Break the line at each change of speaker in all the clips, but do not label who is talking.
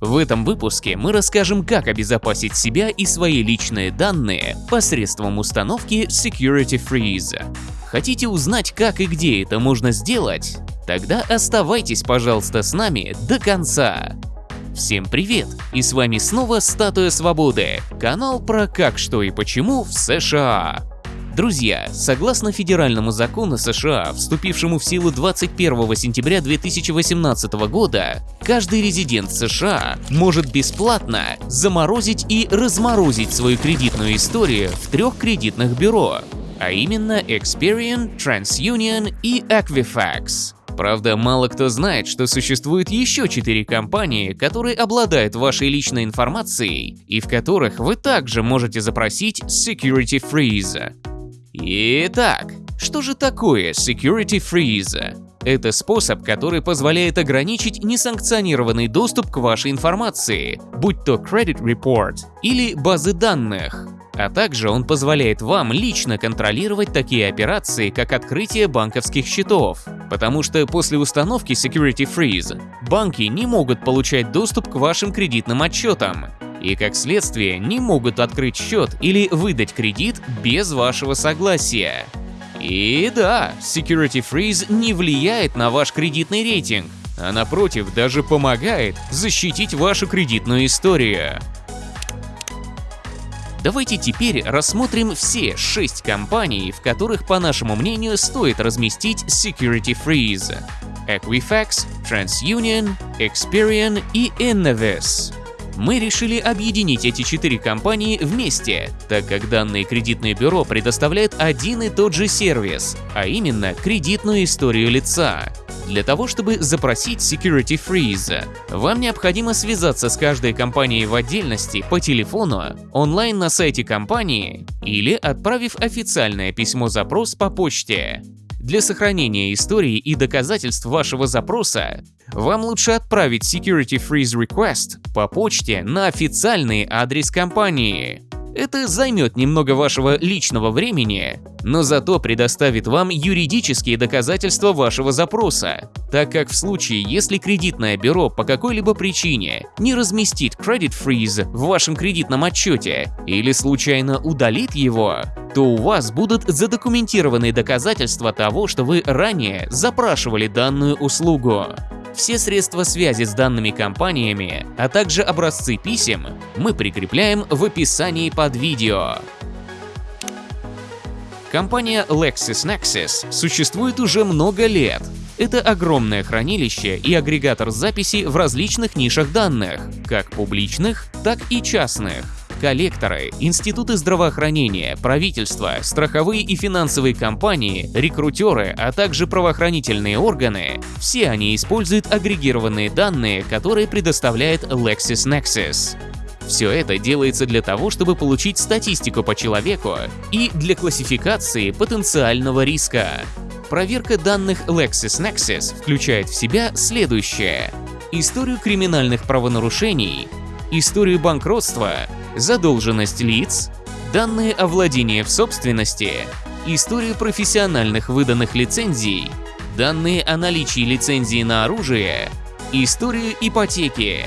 В этом выпуске мы расскажем, как обезопасить себя и свои личные данные посредством установки Security Freeze. Хотите узнать, как и где это можно сделать? Тогда оставайтесь, пожалуйста, с нами до конца. Всем привет! И с вами снова Статуя Свободы, канал про как, что и почему в США. Друзья, согласно федеральному закону США, вступившему в силу 21 сентября 2018 года, каждый резидент США может бесплатно заморозить и разморозить свою кредитную историю в трех кредитных бюро, а именно Experian, TransUnion и Equifax. Правда, мало кто знает, что существует еще четыре компании, которые обладают вашей личной информацией и в которых вы также можете запросить Security Freeze. Итак, что же такое Security Freeze? Это способ, который позволяет ограничить несанкционированный доступ к вашей информации, будь то Credit Report или базы данных. А также он позволяет вам лично контролировать такие операции, как открытие банковских счетов. Потому что после установки Security Freeze банки не могут получать доступ к вашим кредитным отчетам, и, как следствие, не могут открыть счет или выдать кредит без вашего согласия. И да, Security Freeze не влияет на ваш кредитный рейтинг, а напротив даже помогает защитить вашу кредитную историю. Давайте теперь рассмотрим все шесть компаний, в которых, по нашему мнению, стоит разместить Security Freeze. Equifax, TransUnion, Experian и Innovis мы решили объединить эти четыре компании вместе, так как данное кредитное бюро предоставляет один и тот же сервис, а именно кредитную историю лица. Для того, чтобы запросить Security Freeze, вам необходимо связаться с каждой компанией в отдельности по телефону, онлайн на сайте компании или отправив официальное письмо-запрос по почте. Для сохранения истории и доказательств вашего запроса вам лучше отправить Security Freeze Request по почте на официальный адрес компании. Это займет немного вашего личного времени, но зато предоставит вам юридические доказательства вашего запроса, так как в случае, если кредитное бюро по какой-либо причине не разместит Credit Freeze в вашем кредитном отчете или случайно удалит его, то у вас будут задокументированные доказательства того, что вы ранее запрашивали данную услугу. Все средства связи с данными компаниями, а также образцы писем мы прикрепляем в описании под видео. Компания LexisNexis существует уже много лет. Это огромное хранилище и агрегатор записи в различных нишах данных, как публичных, так и частных коллекторы, институты здравоохранения, правительство, страховые и финансовые компании, рекрутеры, а также правоохранительные органы – все они используют агрегированные данные, которые предоставляет LexisNexis. Все это делается для того, чтобы получить статистику по человеку и для классификации потенциального риска. Проверка данных LexisNexis включает в себя следующее. Историю криминальных правонарушений, историю банкротства, задолженность лиц, данные о владении в собственности, историю профессиональных выданных лицензий, данные о наличии лицензии на оружие, историю ипотеки.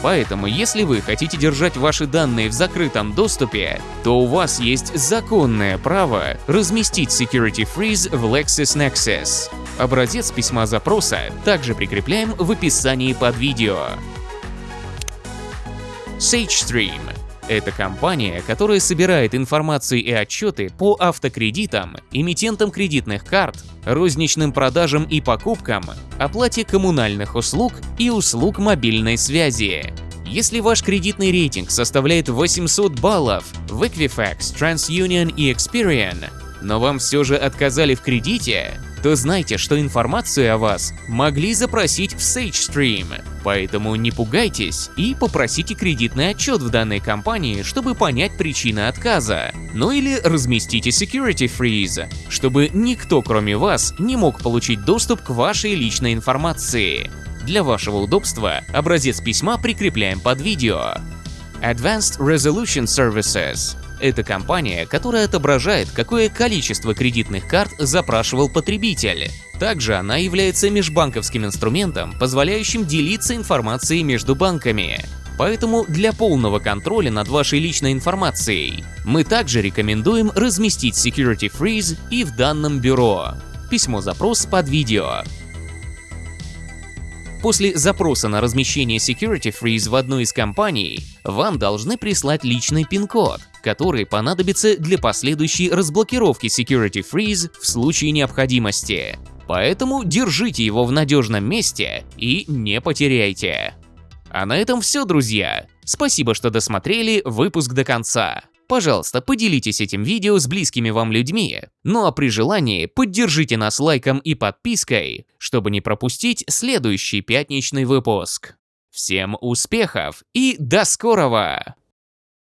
Поэтому, если вы хотите держать ваши данные в закрытом доступе, то у вас есть законное право разместить Security Freeze в LexisNexis. Образец письма запроса также прикрепляем в описании под видео. SageStream это компания, которая собирает информацию и отчеты по автокредитам, эмитентам кредитных карт, розничным продажам и покупкам, оплате коммунальных услуг и услуг мобильной связи. Если ваш кредитный рейтинг составляет 800 баллов в Equifax, TransUnion и Experian, но вам все же отказали в кредите, то знайте, что информацию о вас могли запросить в SageStream. Поэтому не пугайтесь и попросите кредитный отчет в данной компании, чтобы понять причины отказа. Ну или разместите Security Freeze, чтобы никто кроме вас не мог получить доступ к вашей личной информации. Для вашего удобства образец письма прикрепляем под видео. Advanced Resolution Services это компания, которая отображает, какое количество кредитных карт запрашивал потребитель. Также она является межбанковским инструментом, позволяющим делиться информацией между банками. Поэтому для полного контроля над вашей личной информацией мы также рекомендуем разместить Security Freeze и в данном бюро. Письмо-запрос под видео. После запроса на размещение Security Freeze в одной из компаний, вам должны прислать личный пин-код, который понадобится для последующей разблокировки Security Freeze в случае необходимости. Поэтому держите его в надежном месте и не потеряйте. А на этом все, друзья. Спасибо, что досмотрели выпуск до конца. Пожалуйста, поделитесь этим видео с близкими вам людьми. Ну а при желании поддержите нас лайком и подпиской, чтобы не пропустить следующий пятничный выпуск. Всем успехов и до скорого!